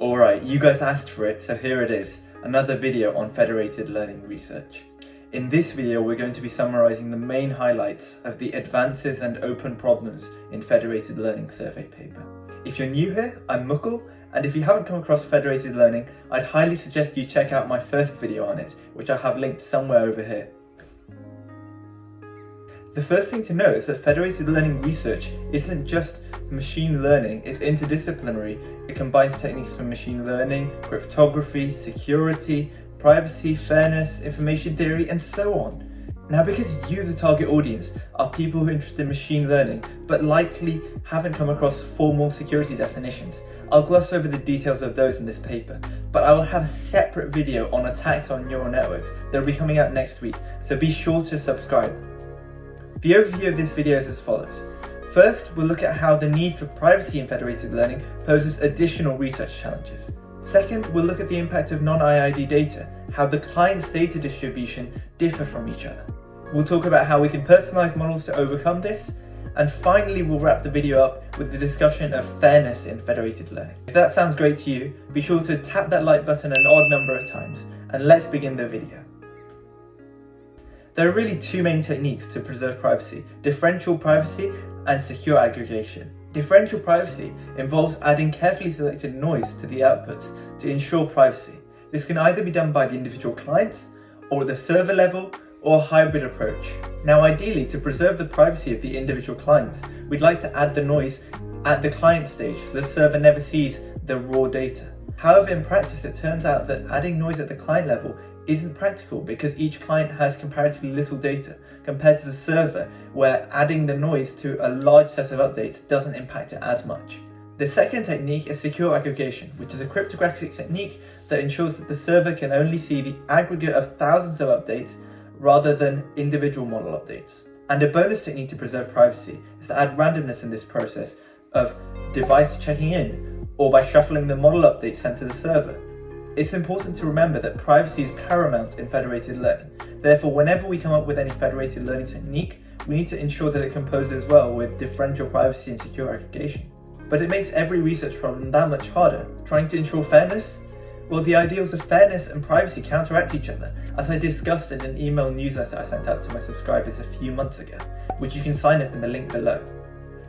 Alright, you guys asked for it, so here it is, another video on federated learning research. In this video, we're going to be summarising the main highlights of the advances and open problems in federated learning survey paper. If you're new here, I'm Mukul, and if you haven't come across federated learning, I'd highly suggest you check out my first video on it, which I have linked somewhere over here. The first thing to know is that federated learning research isn't just machine learning, it's interdisciplinary. It combines techniques from machine learning, cryptography, security, privacy, fairness, information theory, and so on. Now because you, the target audience, are people who are interested in machine learning, but likely haven't come across formal security definitions, I'll gloss over the details of those in this paper, but I will have a separate video on attacks on neural networks that will be coming out next week, so be sure to subscribe. The overview of this video is as follows. First, we'll look at how the need for privacy in federated learning poses additional research challenges. Second, we'll look at the impact of non-IID data, how the client's data distribution differ from each other. We'll talk about how we can personalize models to overcome this, and finally we'll wrap the video up with the discussion of fairness in federated learning. If that sounds great to you, be sure to tap that like button an odd number of times, and let's begin the video. There are really two main techniques to preserve privacy, differential privacy and secure aggregation. Differential privacy involves adding carefully selected noise to the outputs to ensure privacy. This can either be done by the individual clients, or the server level, or a hybrid approach. Now ideally, to preserve the privacy of the individual clients, we'd like to add the noise at the client stage so the server never sees the raw data. However, in practice, it turns out that adding noise at the client level isn't practical because each client has comparatively little data compared to the server where adding the noise to a large set of updates doesn't impact it as much. The second technique is secure aggregation, which is a cryptographic technique that ensures that the server can only see the aggregate of thousands of updates rather than individual model updates. And a bonus technique to preserve privacy is to add randomness in this process of device checking in or by shuffling the model updates sent to the server. It's important to remember that privacy is paramount in federated learning. Therefore, whenever we come up with any federated learning technique, we need to ensure that it composes well with differential privacy and secure aggregation. But it makes every research problem that much harder. Trying to ensure fairness? Well, the ideals of fairness and privacy counteract each other, as I discussed in an email newsletter I sent out to my subscribers a few months ago, which you can sign up in the link below.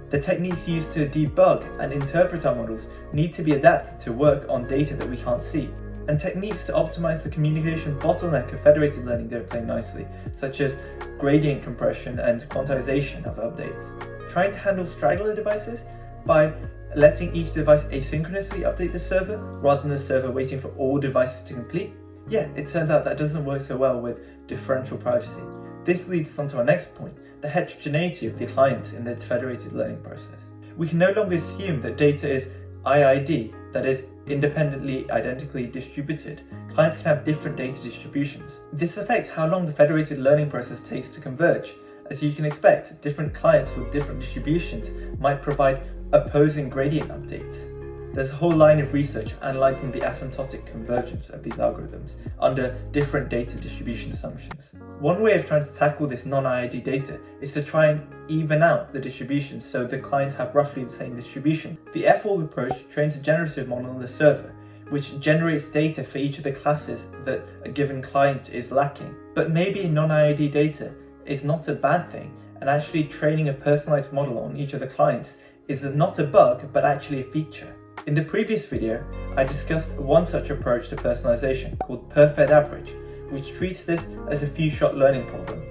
The techniques used to debug and interpret our models need to be adapted to work on data that we can't see, and techniques to optimize the communication bottleneck of federated learning don't play nicely, such as gradient compression and quantization of updates. Trying to handle straggler devices by letting each device asynchronously update the server rather than the server waiting for all devices to complete? Yeah, it turns out that doesn't work so well with differential privacy. This leads us on to our next point, the heterogeneity of the clients in the federated learning process. We can no longer assume that data is IID, that is, independently identically distributed. Clients can have different data distributions. This affects how long the federated learning process takes to converge. As you can expect, different clients with different distributions might provide opposing gradient updates. There's a whole line of research analysing the asymptotic convergence of these algorithms under different data distribution assumptions. One way of trying to tackle this non-IID data is to try and even out the distributions so the clients have roughly the same distribution. The FAug approach trains a generative model on the server, which generates data for each of the classes that a given client is lacking. But maybe non-IID data is not a bad thing, and actually training a personalized model on each of the clients is not a bug, but actually a feature. In the previous video, I discussed one such approach to personalization called perfed average, which treats this as a few-shot learning problem.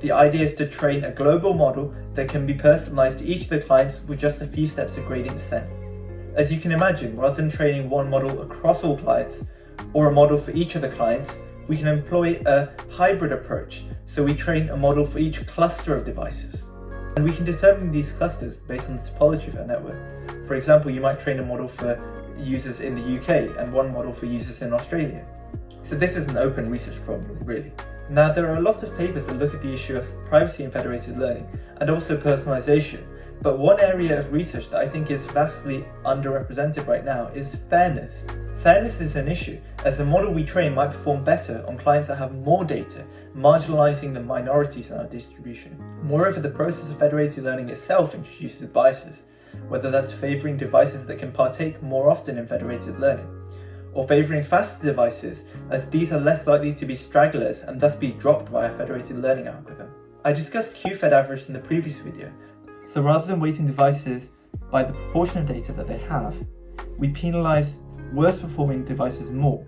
The idea is to train a global model that can be personalized to each of the clients with just a few steps of gradient descent. As you can imagine, rather than training one model across all clients, or a model for each of the clients, we can employ a hybrid approach, so we train a model for each cluster of devices. And we can determine these clusters based on the topology of our network. For example, you might train a model for users in the UK and one model for users in Australia. So this is an open research problem, really. Now, there are a lot of papers that look at the issue of privacy in federated learning and also personalization, but one area of research that I think is vastly underrepresented right now is fairness. Fairness is an issue, as the model we train might perform better on clients that have more data, marginalizing the minorities in our distribution. Moreover, the process of federated learning itself introduces biases, whether that's favoring devices that can partake more often in federated learning. or favouring faster devices as these are less likely to be stragglers and thus be dropped by a federated learning algorithm. I discussed QFED average in the previous video, so rather than weighting devices by the proportion of data that they have, we penalise worse performing devices more,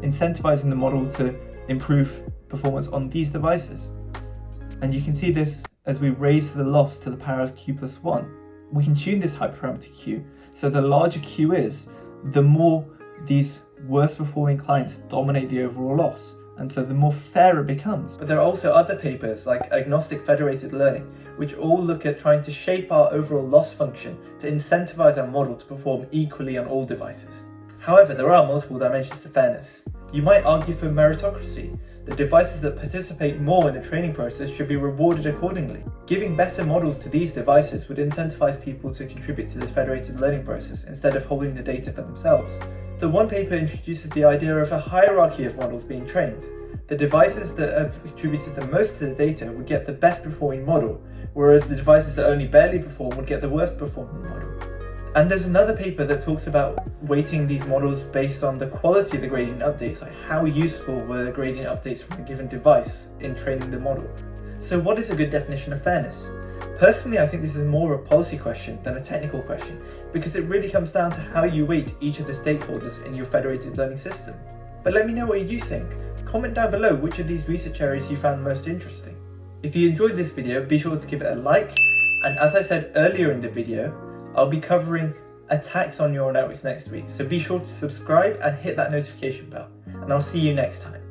incentivising the model to improve performance on these devices. And you can see this as we raise the loss to the power of q plus 1. We can tune this hyperparameter q, so the larger q is, the more these worst performing clients dominate the overall loss, and so the more fair it becomes. But there are also other papers like agnostic federated learning, which all look at trying to shape our overall loss function to incentivize our model to perform equally on all devices. However, there are multiple dimensions to fairness. You might argue for meritocracy, the devices that participate more in the training process should be rewarded accordingly. Giving better models to these devices would incentivize people to contribute to the federated learning process instead of holding the data for themselves. So one paper introduces the idea of a hierarchy of models being trained. The devices that have contributed the most to the data would get the best performing model, whereas the devices that only barely perform would get the worst performing model. And there's another paper that talks about weighting these models based on the quality of the gradient updates, like how useful were the gradient updates from a given device in training the model. So what is a good definition of fairness? Personally, I think this is more a policy question than a technical question, because it really comes down to how you weight each of the stakeholders in your federated learning system. But let me know what you think. Comment down below which of these research areas you found most interesting. If you enjoyed this video, be sure to give it a like, and as I said earlier in the video, I'll be covering attacks on neural networks next week, so be sure to subscribe and hit that notification bell, and I'll see you next time.